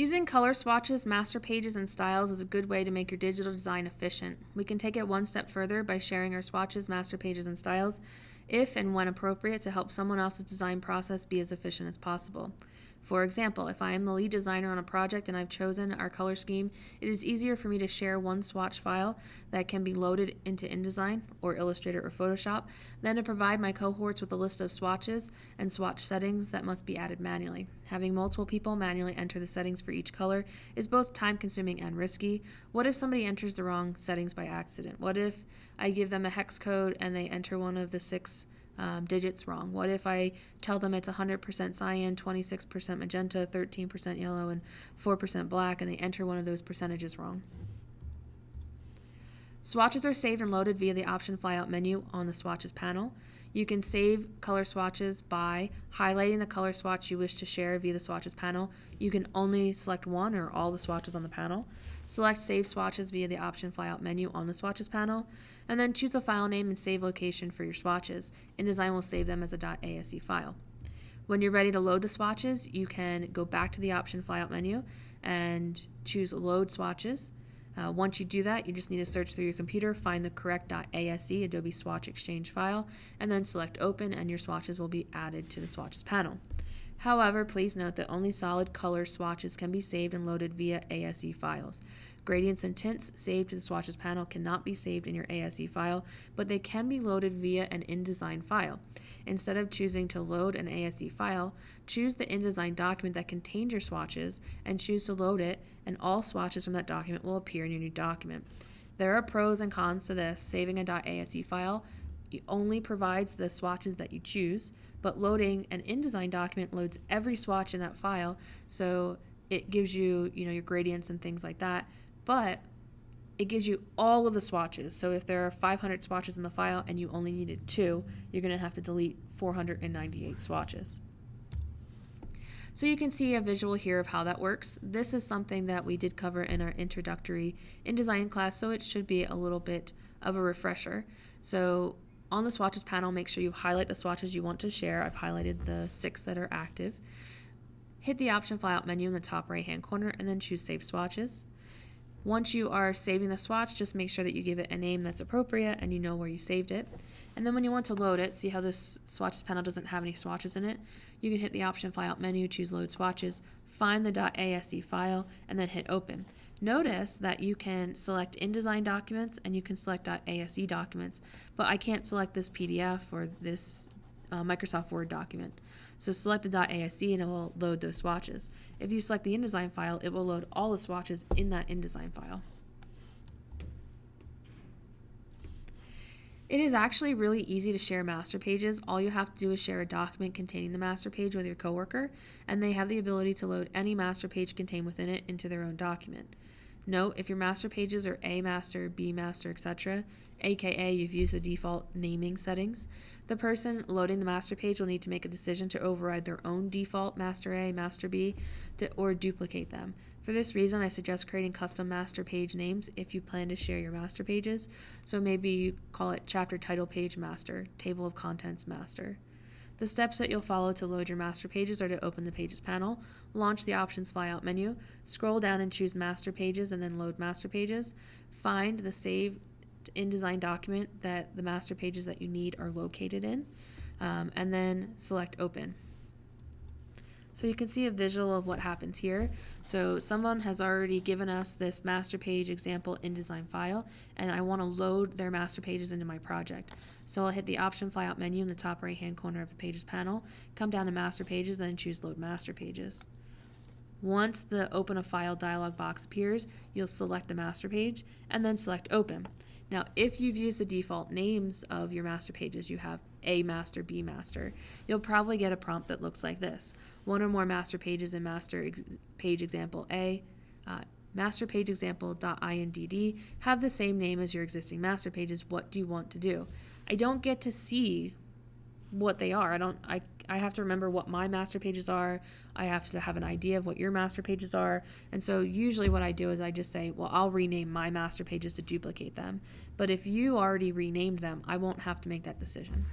Using color swatches, master pages, and styles is a good way to make your digital design efficient. We can take it one step further by sharing our swatches, master pages, and styles if and when appropriate to help someone else's design process be as efficient as possible. For example, if I am the lead designer on a project and I've chosen our color scheme, it is easier for me to share one swatch file that can be loaded into InDesign or Illustrator or Photoshop than to provide my cohorts with a list of swatches and swatch settings that must be added manually. Having multiple people manually enter the settings for each color is both time consuming and risky. What if somebody enters the wrong settings by accident? What if I give them a hex code and they enter one of the six um, digits wrong? What if I tell them it's 100% cyan, 26% magenta, 13% yellow, and 4% black, and they enter one of those percentages wrong? Swatches are saved and loaded via the option flyout menu on the swatches panel. You can save color swatches by highlighting the color swatch you wish to share via the swatches panel. You can only select one or all the swatches on the panel. Select Save Swatches via the option flyout menu on the swatches panel, and then choose a file name and save location for your swatches. InDesign will save them as a .ase file. When you're ready to load the swatches, you can go back to the option flyout menu and choose Load Swatches. Uh, once you do that, you just need to search through your computer, find the correct .ase Adobe Swatch Exchange file, and then select Open, and your swatches will be added to the swatches panel. However, please note that only solid color swatches can be saved and loaded via ASE files. Gradients and tints saved to the swatches panel cannot be saved in your ASE file, but they can be loaded via an InDesign file. Instead of choosing to load an ASE file, choose the InDesign document that contains your swatches and choose to load it, and all swatches from that document will appear in your new document. There are pros and cons to this. Saving a .ase file only provides the swatches that you choose, but loading an InDesign document loads every swatch in that file, so it gives you, you know, your gradients and things like that, but it gives you all of the swatches. So if there are 500 swatches in the file and you only needed two, you're going to have to delete 498 swatches. So you can see a visual here of how that works. This is something that we did cover in our introductory InDesign class, so it should be a little bit of a refresher. So on the swatches panel, make sure you highlight the swatches you want to share. I've highlighted the six that are active. Hit the option flyout menu in the top right hand corner and then choose save swatches. Once you are saving the swatch, just make sure that you give it a name that's appropriate and you know where you saved it. And then when you want to load it, see how this swatches panel doesn't have any swatches in it? You can hit the option flyout menu, choose load swatches, find the .ase file, and then hit open. Notice that you can select InDesign documents and you can select .ase documents, but I can't select this PDF or this uh, Microsoft Word document. So select the .ase and it will load those swatches. If you select the InDesign file, it will load all the swatches in that InDesign file. It is actually really easy to share master pages. All you have to do is share a document containing the master page with your coworker, and they have the ability to load any master page contained within it into their own document. Note, if your master pages are A master, B master, etc., aka you've used the default naming settings, the person loading the master page will need to make a decision to override their own default master A, master B, to, or duplicate them. For this reason, I suggest creating custom master page names if you plan to share your master pages. So maybe you call it chapter title page master, table of contents master. The steps that you'll follow to load your master pages are to open the Pages panel, launch the Options flyout menu, scroll down and choose Master Pages and then Load Master Pages, find the saved InDesign document that the master pages that you need are located in, um, and then select Open. So you can see a visual of what happens here. So someone has already given us this master page example InDesign file, and I want to load their master pages into my project. So I'll hit the option flyout menu in the top right hand corner of the pages panel, come down to master pages, then choose load master pages. Once the open a file dialog box appears, you'll select the master page and then select open. Now, if you've used the default names of your master pages, you have A master, B master, you'll probably get a prompt that looks like this. One or more master pages in master ex page example A, uh, master page example.indd have the same name as your existing master pages. What do you want to do? I don't get to see what they are. I don't I I have to remember what my master pages are. I have to have an idea of what your master pages are. And so usually what I do is I just say, well, I'll rename my master pages to duplicate them. But if you already renamed them, I won't have to make that decision.